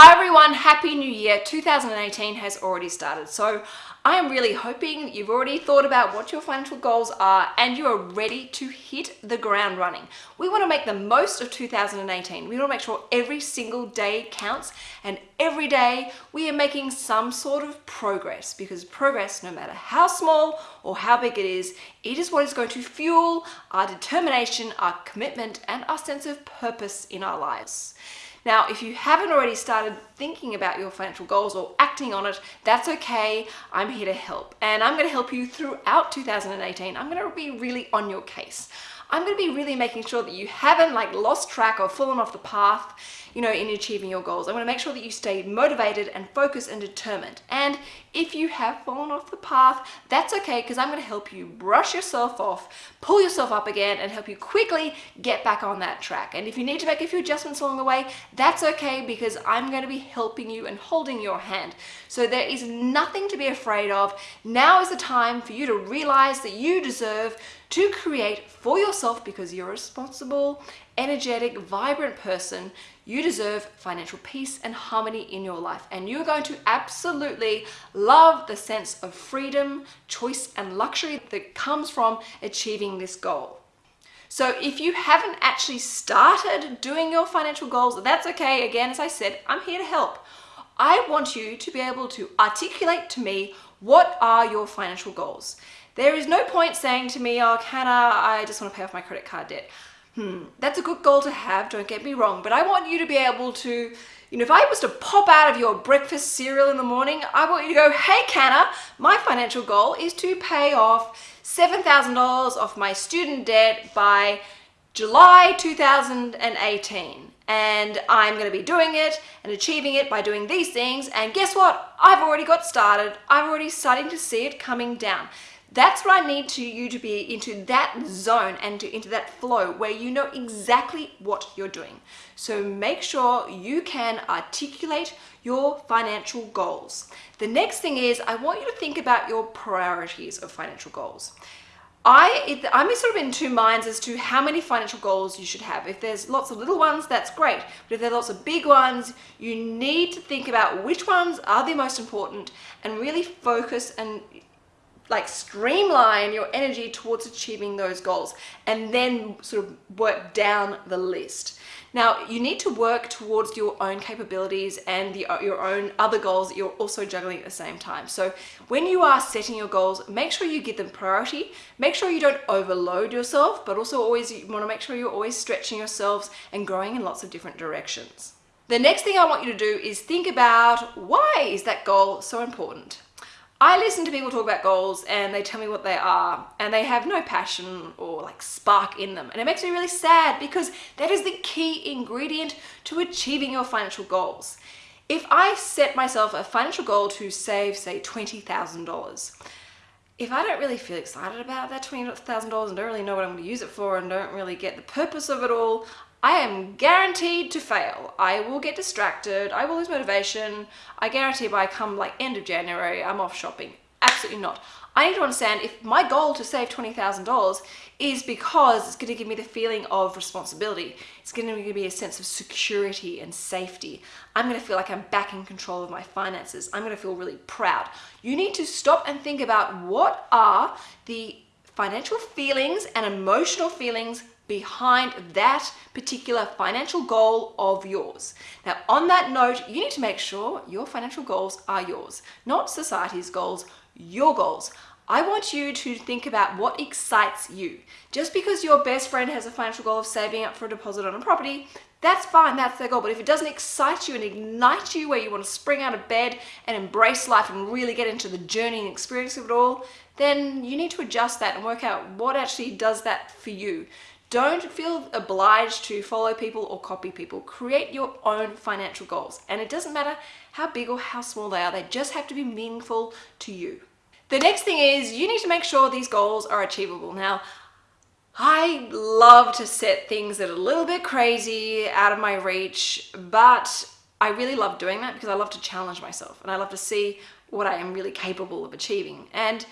Hi everyone, Happy New Year. 2018 has already started. So I am really hoping you've already thought about what your financial goals are and you are ready to hit the ground running. We want to make the most of 2018. We want to make sure every single day counts and every day we are making some sort of progress because progress, no matter how small or how big it is, it is what is going to fuel our determination, our commitment and our sense of purpose in our lives. Now, if you haven't already started thinking about your financial goals or acting on it, that's okay. I'm here to help. And I'm going to help you throughout 2018. I'm going to be really on your case. I'm going to be really making sure that you haven't like lost track or fallen off the path you know, in achieving your goals. I want to make sure that you stay motivated and focused and determined. And if you have fallen off the path, that's okay because I'm going to help you brush yourself off, pull yourself up again and help you quickly get back on that track. And if you need to make a few adjustments along the way, that's okay because I'm going to be helping you and holding your hand. So there is nothing to be afraid of. Now is the time for you to realize that you deserve to create for yourself because you're a responsible, energetic, vibrant person. You deserve financial peace and harmony in your life. And you're going to absolutely love the sense of freedom, choice, and luxury that comes from achieving this goal. So if you haven't actually started doing your financial goals, that's okay. Again, as I said, I'm here to help. I want you to be able to articulate to me what are your financial goals. There is no point saying to me, oh, Canna, I just want to pay off my credit card debt. Hmm, that's a good goal to have, don't get me wrong, but I want you to be able to, you know, if I was to pop out of your breakfast cereal in the morning, I want you to go, hey Canna, my financial goal is to pay off $7,000 off my student debt by July 2018 and I'm going to be doing it and achieving it by doing these things and guess what? I've already got started. I'm already starting to see it coming down that's what I need to you to be into that zone and to, into that flow where you know exactly what you're doing. So make sure you can articulate your financial goals. The next thing is I want you to think about your priorities of financial goals. I, I'm sort of in two minds as to how many financial goals you should have. If there's lots of little ones, that's great. But if there are lots of big ones, you need to think about which ones are the most important and really focus and like streamline your energy towards achieving those goals and then sort of work down the list. Now, you need to work towards your own capabilities and the, your own other goals that you're also juggling at the same time. So when you are setting your goals, make sure you give them priority. Make sure you don't overload yourself, but also always you want to make sure you're always stretching yourselves and growing in lots of different directions. The next thing I want you to do is think about why is that goal so important? I listen to people talk about goals and they tell me what they are and they have no passion or like spark in them. And it makes me really sad because that is the key ingredient to achieving your financial goals. If I set myself a financial goal to save, say, $20,000, if I don't really feel excited about that $20,000 and don't really know what I'm going to use it for and don't really get the purpose of it all, I am guaranteed to fail. I will get distracted, I will lose motivation. I guarantee by come like end of January, I'm off shopping. Absolutely not. I need to understand if my goal to save $20,000 is because it's going to give me the feeling of responsibility. It's going to give me a sense of security and safety. I'm going to feel like I'm back in control of my finances. I'm going to feel really proud. You need to stop and think about what are the financial feelings and emotional feelings behind that particular financial goal of yours. Now, on that note, you need to make sure your financial goals are yours, not society's goals, your goals. I want you to think about what excites you. Just because your best friend has a financial goal of saving up for a deposit on a property, that's fine, that's their goal. But if it doesn't excite you and ignite you where you want to spring out of bed and embrace life and really get into the journey and experience of it all, then you need to adjust that and work out what actually does that for you. Don't feel obliged to follow people or copy people. Create your own financial goals. And it doesn't matter how big or how small they are, they just have to be meaningful to you. The next thing is you need to make sure these goals are achievable. Now, I love to set things that are a little bit crazy, out of my reach, but I really love doing that because I love to challenge myself and I love to see what I am really capable of achieving. And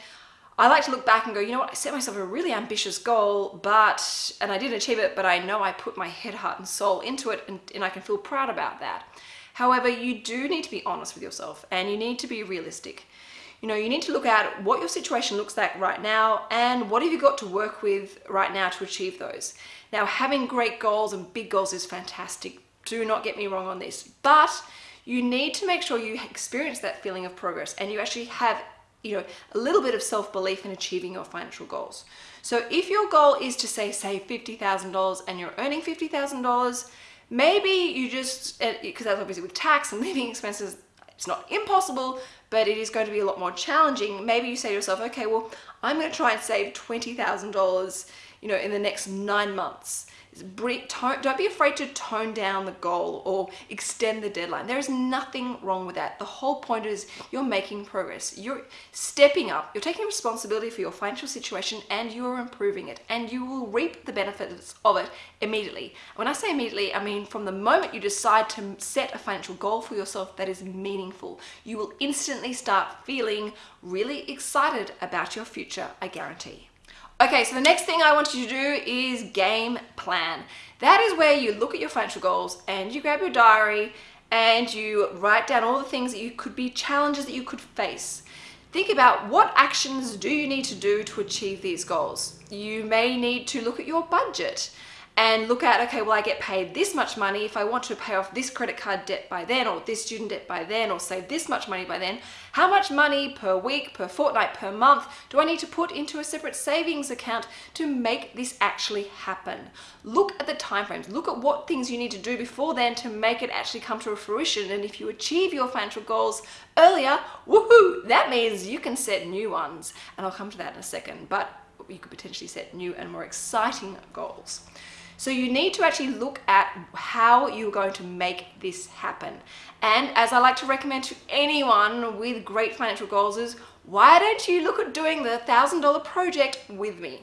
I like to look back and go, you know what, I set myself a really ambitious goal, but, and I didn't achieve it, but I know I put my head, heart and soul into it and, and I can feel proud about that. However, you do need to be honest with yourself and you need to be realistic. You know, you need to look at what your situation looks like right now and what have you got to work with right now to achieve those. Now, having great goals and big goals is fantastic. Do not get me wrong on this, but you need to make sure you experience that feeling of progress and you actually have you know, a little bit of self-belief in achieving your financial goals. So if your goal is to say save $50,000 and you're earning $50,000, maybe you just, because uh, that's obviously with tax and living expenses, it's not impossible, but it is going to be a lot more challenging. Maybe you say to yourself, okay, well, I'm going to try and save $20,000, you know, in the next nine months don't be afraid to tone down the goal or extend the deadline. There is nothing wrong with that. The whole point is you're making progress. You're stepping up. You're taking responsibility for your financial situation and you're improving it and you will reap the benefits of it immediately. When I say immediately, I mean from the moment you decide to set a financial goal for yourself that is meaningful, you will instantly start feeling really excited about your future, I guarantee. Okay, so the next thing I want you to do is game plan. That is where you look at your financial goals and you grab your diary and you write down all the things that you could be challenges that you could face. Think about what actions do you need to do to achieve these goals. You may need to look at your budget and look at, okay, well, I get paid this much money. If I want to pay off this credit card debt by then, or this student debt by then, or save this much money by then, how much money per week, per fortnight, per month do I need to put into a separate savings account to make this actually happen? Look at the timeframes. Look at what things you need to do before then to make it actually come to a fruition. And if you achieve your financial goals earlier, woohoo, that means you can set new ones. And I'll come to that in a second, but you could potentially set new and more exciting goals. So you need to actually look at how you're going to make this happen. And as I like to recommend to anyone with great financial goals is, why don't you look at doing the $1,000 project with me?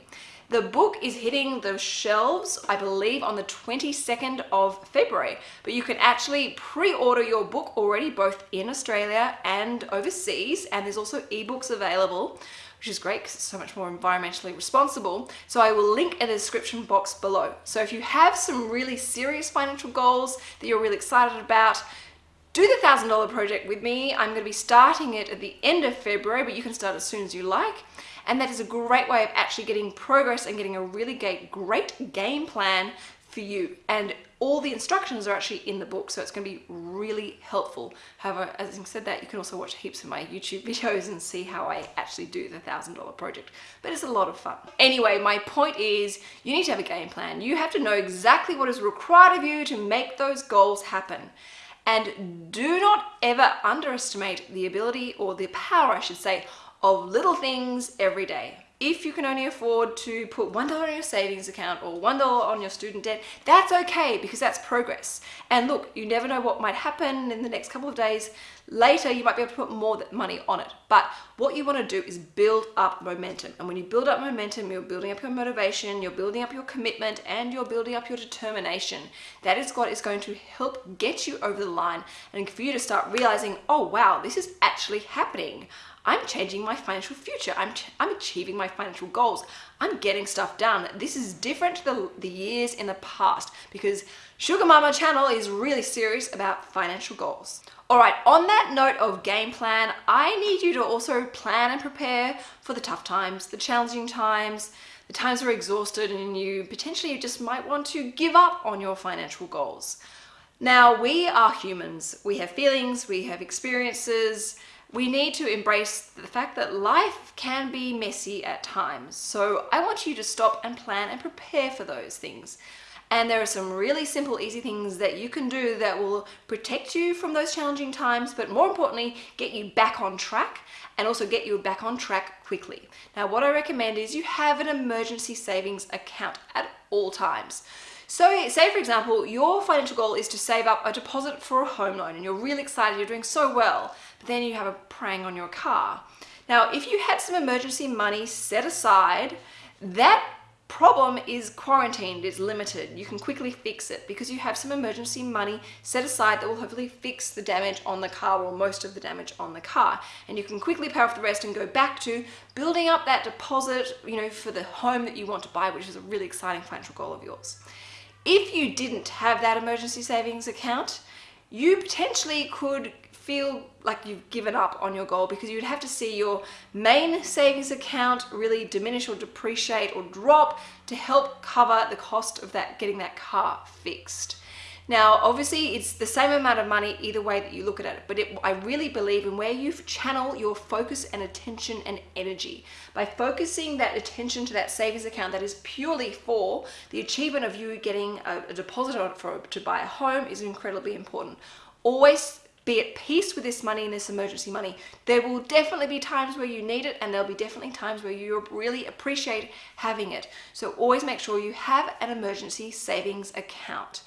The book is hitting the shelves, I believe, on the 22nd of February, but you can actually pre-order your book already both in Australia and overseas, and there's also ebooks available which is great because it's so much more environmentally responsible. So I will link in the description box below. So if you have some really serious financial goals that you're really excited about, do the $1,000 project with me. I'm going to be starting it at the end of February, but you can start as soon as you like. And that is a great way of actually getting progress and getting a really great game plan for you. And all the instructions are actually in the book, so it's going to be really helpful. However, as I said that, you can also watch heaps of my YouTube videos and see how I actually do the $1,000 project. But it's a lot of fun. Anyway, my point is you need to have a game plan. You have to know exactly what is required of you to make those goals happen. And do not ever underestimate the ability or the power, I should say, of little things every day if you can only afford to put $1 in your savings account or $1 on your student debt, that's okay because that's progress. And look, you never know what might happen in the next couple of days. Later, you might be able to put more money on it. But what you want to do is build up momentum. And when you build up momentum, you're building up your motivation, you're building up your commitment, and you're building up your determination. That is what is going to help get you over the line and for you to start realizing, oh wow, this is actually happening. I'm changing my financial future. I'm, I'm achieving my financial goals. I'm getting stuff done. This is different to the, the years in the past because Sugar Mama channel is really serious about financial goals. All right, on that note of game plan, I need you to also plan and prepare for the tough times, the challenging times, the times where you're exhausted and you potentially just might want to give up on your financial goals. Now, we are humans. We have feelings, we have experiences, we need to embrace the fact that life can be messy at times. So I want you to stop and plan and prepare for those things. And there are some really simple, easy things that you can do that will protect you from those challenging times, but more importantly, get you back on track and also get you back on track quickly. Now, what I recommend is you have an emergency savings account at all times. So say for example, your financial goal is to save up a deposit for a home loan and you're really excited, you're doing so well, but then you have a prang on your car. Now, if you had some emergency money set aside, that problem is quarantined, is limited. You can quickly fix it because you have some emergency money set aside that will hopefully fix the damage on the car or most of the damage on the car. And you can quickly pay off the rest and go back to building up that deposit, you know, for the home that you want to buy, which is a really exciting financial goal of yours. If you didn't have that emergency savings account, you potentially could feel like you've given up on your goal because you'd have to see your main savings account really diminish or depreciate or drop to help cover the cost of that getting that car fixed. Now, obviously, it's the same amount of money either way that you look at it, but it, I really believe in where you channel your focus and attention and energy. By focusing that attention to that savings account that is purely for the achievement of you getting a, a deposit for, to buy a home is incredibly important. Always be at peace with this money and this emergency money. There will definitely be times where you need it and there'll be definitely times where you really appreciate having it. So always make sure you have an emergency savings account.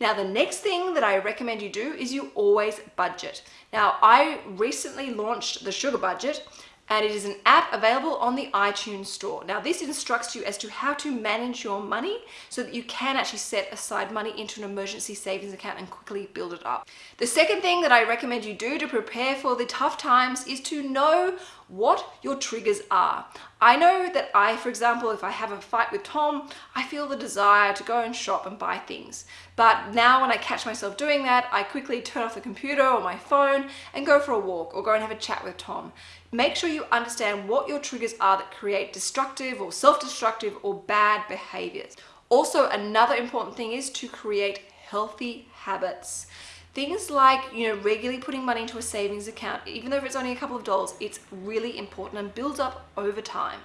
Now, the next thing that I recommend you do is you always budget. Now, I recently launched the Sugar Budget and it is an app available on the iTunes store. Now this instructs you as to how to manage your money so that you can actually set aside money into an emergency savings account and quickly build it up. The second thing that I recommend you do to prepare for the tough times is to know what your triggers are. I know that I, for example, if I have a fight with Tom, I feel the desire to go and shop and buy things. But now when I catch myself doing that, I quickly turn off the computer or my phone and go for a walk or go and have a chat with Tom. Make sure you understand what your triggers are that create destructive or self-destructive or bad behaviors. Also, another important thing is to create healthy habits. Things like, you know, regularly putting money into a savings account, even though it's only a couple of dollars, it's really important and builds up over time.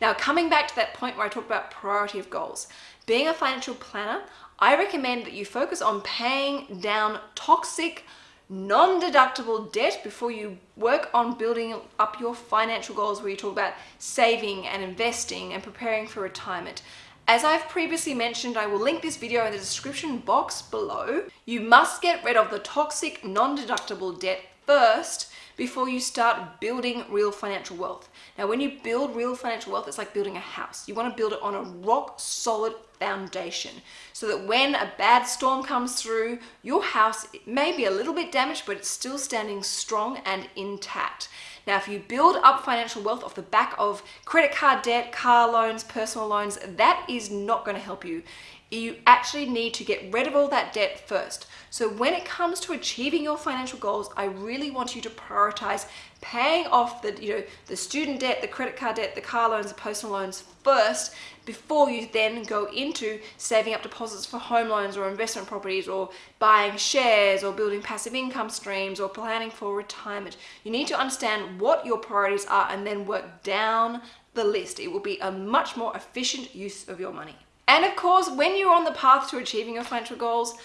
Now, coming back to that point where I talked about priority of goals, being a financial planner, I recommend that you focus on paying down toxic, non-deductible debt before you work on building up your financial goals where you talk about saving and investing and preparing for retirement. As I've previously mentioned, I will link this video in the description box below. You must get rid of the toxic non-deductible debt first before you start building real financial wealth. Now, when you build real financial wealth, it's like building a house. You want to build it on a rock solid foundation so that when a bad storm comes through, your house may be a little bit damaged, but it's still standing strong and intact. Now, if you build up financial wealth off the back of credit card debt, car loans, personal loans, that is not going to help you. You actually need to get rid of all that debt first. So when it comes to achieving your financial goals, I really want you to prioritize paying off the, you know, the student debt, the credit card debt, the car loans, the personal loans first before you then go into saving up deposits for home loans or investment properties or buying shares or building passive income streams or planning for retirement. You need to understand what your priorities are and then work down the list. It will be a much more efficient use of your money. And of course, when you're on the path to achieving your financial goals,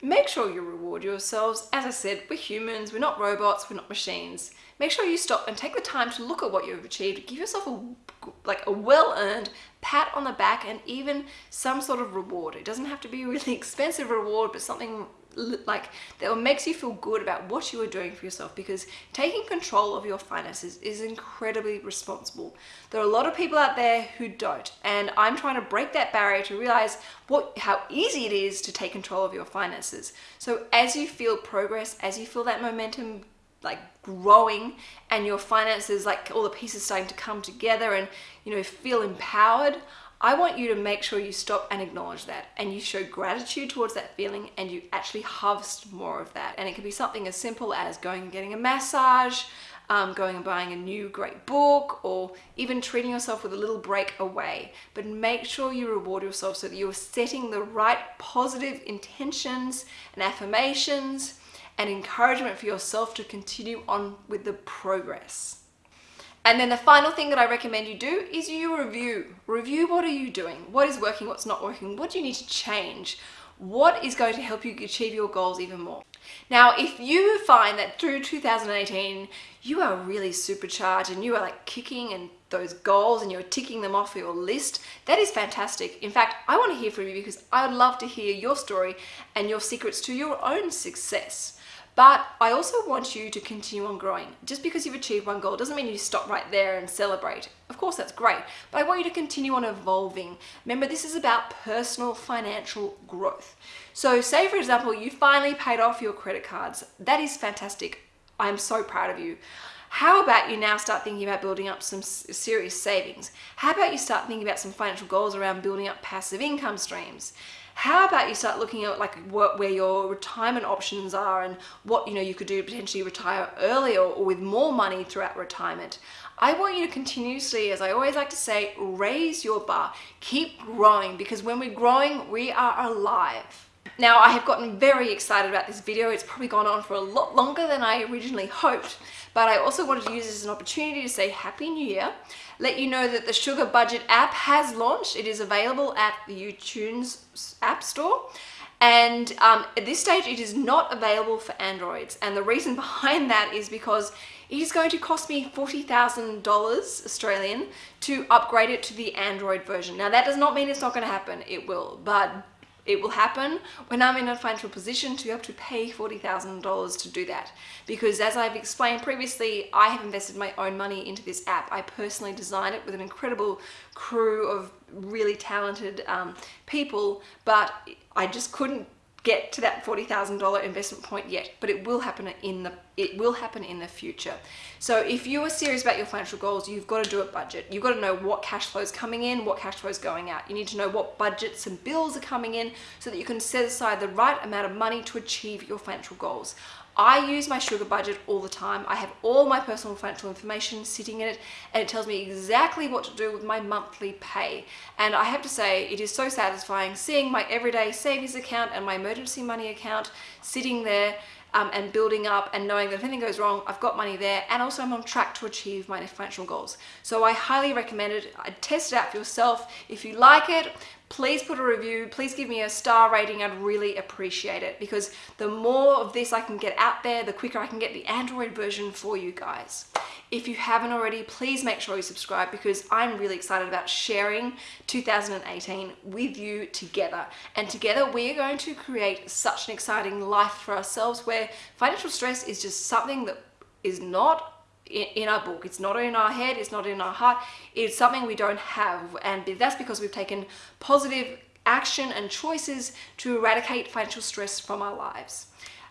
make sure you reward yourselves. As I said, we're humans, we're not robots, we're not machines. Make sure you stop and take the time to look at what you've achieved. Give yourself a like a well-earned pat on the back and even some sort of reward. It doesn't have to be a really expensive reward, but something like that makes you feel good about what you are doing for yourself because taking control of your finances is incredibly responsible. There are a lot of people out there who don't and I'm trying to break that barrier to realize what how easy it is to take control of your finances. So as you feel progress, as you feel that momentum like growing and your finances like all the pieces starting to come together and you know feel empowered I want you to make sure you stop and acknowledge that and you show gratitude towards that feeling and you actually harvest more of that. And it can be something as simple as going and getting a massage, um, going and buying a new great book, or even treating yourself with a little break away. But make sure you reward yourself so that you're setting the right positive intentions and affirmations and encouragement for yourself to continue on with the progress. And then the final thing that I recommend you do is you review. Review what are you doing? What is working? What's not working? What do you need to change? What is going to help you achieve your goals even more? Now, if you find that through 2018, you are really supercharged and you are like kicking and those goals and you're ticking them off your list, that is fantastic. In fact, I want to hear from you because I would love to hear your story and your secrets to your own success. But I also want you to continue on growing. Just because you've achieved one goal doesn't mean you stop right there and celebrate. Of course, that's great, but I want you to continue on evolving. Remember, this is about personal financial growth. So say, for example, you finally paid off your credit cards. That is fantastic. I'm so proud of you. How about you now start thinking about building up some serious savings? How about you start thinking about some financial goals around building up passive income streams? how about you start looking at like what where your retirement options are and what you know you could do to potentially retire earlier or with more money throughout retirement. I want you to continuously, as I always like to say, raise your bar. Keep growing because when we're growing, we are alive. Now, I have gotten very excited about this video. It's probably gone on for a lot longer than I originally hoped, but I also wanted to use this as an opportunity to say Happy New Year, let you know that the Sugar Budget app has launched. It is available at the iTunes App Store. And um, at this stage, it is not available for Androids. And the reason behind that is because it is going to cost me $40,000 Australian to upgrade it to the Android version. Now that does not mean it's not going to happen. It will, but it will happen when I'm in a financial position to be able to pay $40,000 to do that. Because as I've explained previously, I have invested my own money into this app. I personally designed it with an incredible crew of really talented um, people, but I just couldn't get to that $40,000 investment point yet, but it will happen in the it will happen in the future. So if you are serious about your financial goals, you've got to do a budget. You've got to know what cash flow is coming in, what cash flow is going out. You need to know what budgets and bills are coming in so that you can set aside the right amount of money to achieve your financial goals. I use my sugar budget all the time. I have all my personal financial information sitting in it and it tells me exactly what to do with my monthly pay. And I have to say, it is so satisfying seeing my everyday savings account and my emergency money account sitting there um, and building up and knowing that if anything goes wrong, I've got money there and also I'm on track to achieve my financial goals. So I highly recommend it. I test it out for yourself. If you like it, please put a review, please give me a star rating, I'd really appreciate it because the more of this I can get out there, the quicker I can get the Android version for you guys. If you haven't already, please make sure you subscribe because I'm really excited about sharing 2018 with you together. And together we are going to create such an exciting life for ourselves where financial stress is just something that is not in our book. It's not in our head, it's not in our heart, it's something we don't have. And that's because we've taken positive action and choices to eradicate financial stress from our lives.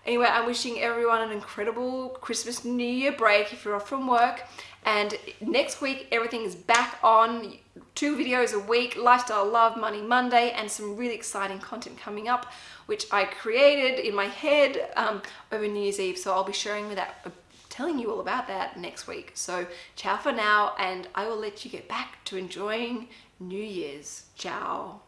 Anyway, I'm wishing everyone an incredible Christmas New Year break if you're off from work. And next week, everything is back on. Two videos a week, Lifestyle Love Money Monday, and some really exciting content coming up, which I created in my head um, over New Year's Eve. So I'll be sharing with that telling you all about that next week. So ciao for now and I will let you get back to enjoying New Year's. Ciao.